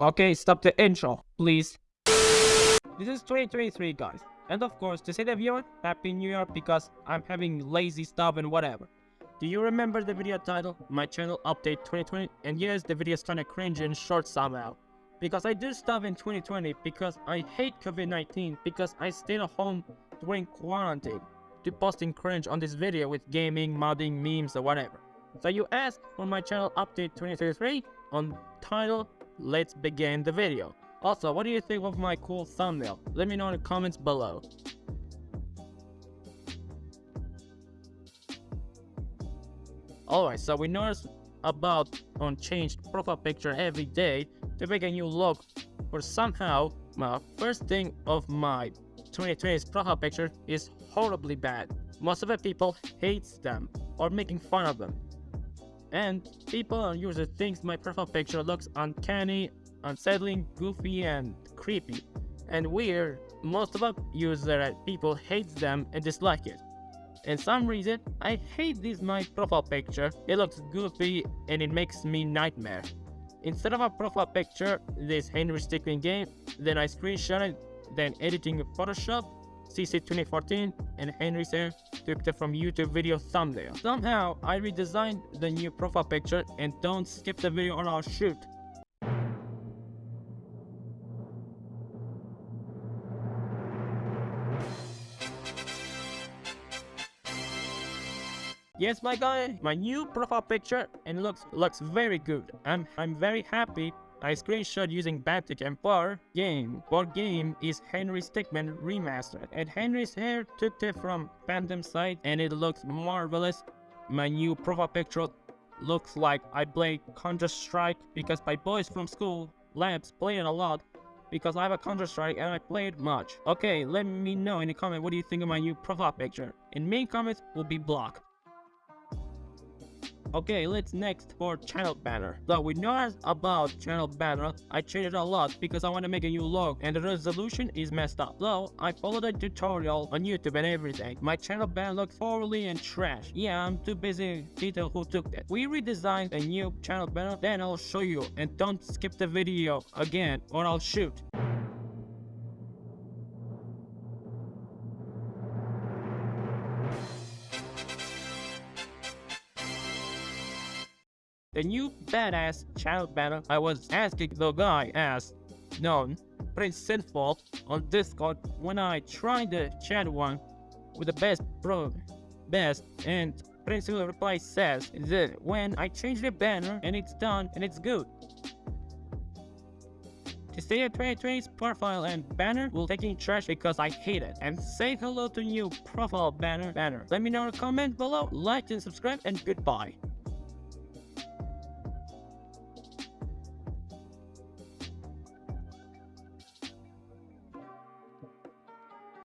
Okay, stop the intro, please. This is 2023, guys. And of course, to say the viewer, Happy New Year because I'm having lazy stuff and whatever. Do you remember the video title? My channel update 2020? And yes, the video is kinda cringe and short somehow. Because I do stuff in 2020 because I hate COVID-19 because I stayed at home during quarantine to posting cringe on this video with gaming, modding, memes or whatever. So you asked for my channel update 2023 on title, let's begin the video. Also, what do you think of my cool thumbnail? Let me know in the comments below. Alright, so we noticed about unchanged profile picture every day to make a new look but somehow my first thing of my 2020's profile picture is horribly bad. Most of the people hates them or making fun of them. And people and users thinks my profile picture looks uncanny, unsettling, goofy and creepy. And weird, most of user people hates them and dislike it. And some reason, I hate this my profile picture. It looks goofy and it makes me nightmare. Instead of a profile picture, this Henry Stickmin game, then I screenshot it, then editing in Photoshop, CC 2014, and Henry hair it from YouTube video thumbnail. Somehow, I redesigned the new profile picture and don't skip the video or I'll shoot. Yes, my guy, my new profile picture and looks looks very good. I'm I'm very happy. I screenshot using Baptic Empire game. Board game is Henry Stickmin remastered, and Henry's hair took it from Phantom site, and it looks marvelous. My new profile picture looks like I play Counter Strike because my boys from school labs play it a lot because I have a Counter-Strike and I play it much. Okay, let me know in the comment what do you think of my new profile picture. In main comments will be blocked. Okay, let's next for channel banner. So we know about channel banner, I changed it a lot because I want to make a new logo and the resolution is messed up. So I followed a tutorial on YouTube and everything. My channel banner looks poorly and trash. Yeah, I'm too busy detail who took that. We redesigned a new channel banner, then I'll show you and don't skip the video again or I'll shoot. The new badass child banner I was asking the guy as known Prince Sinful on Discord when I tried the chat one with the best bro best and Prince reply says that when I change the banner and it's done and it's good. To stay at 2020's profile and banner will take taking trash because I hate it. And say hello to new profile banner banner. Let me know in the comment below, like and subscribe and goodbye.